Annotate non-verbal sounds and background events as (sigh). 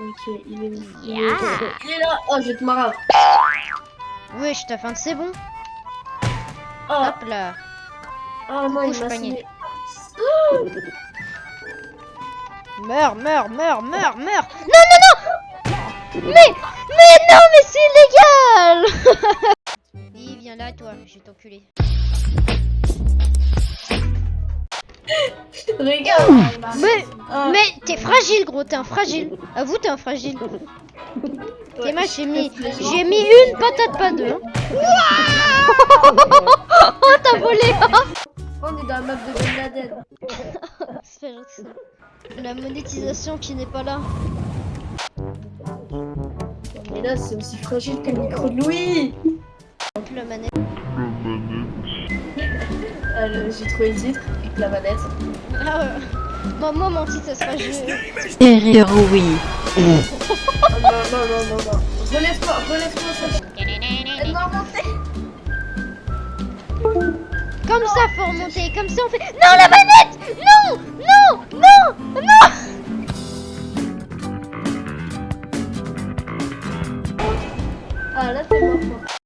Ok, il est, Yeah. il est là. Oh, je vais te marrer. Wesh, ta fin c'est bon. Oh, Hop là. oh non, il m'a panier. Meurs, meurs, meurs, meurs, meurs. Non, non, non Mais, mais non, mais c'est illégal (laughs) Oui, viens là, toi, je vais t'enculer. Regarde. Mais, Ah, mais t'es fragile, gros, t'es un fragile. Avoue, t'es un fragile. ouais, T'es mal, j'ai mis, j'ai mis une patate, pas deux. hein. oh, (laughs) t'as volé On est dans la map de Ben Laden. (laughs) C'est. La monétisation qui n'est pas là. Mais là, c'est aussi fragile que le micro de Louis. Manette. Ah, J'ai trouvé le titre la manette. Ah ouais. Moi, moi, mon titre, ça sera je... Derrière oui. Oh, non, non, non, non, non. Relève-toi, relève-toi, ça. Comme ça, faut remonter. Comme ça, on fait... Non, la manette Non Non Non Non Ah, là, mort. quoi.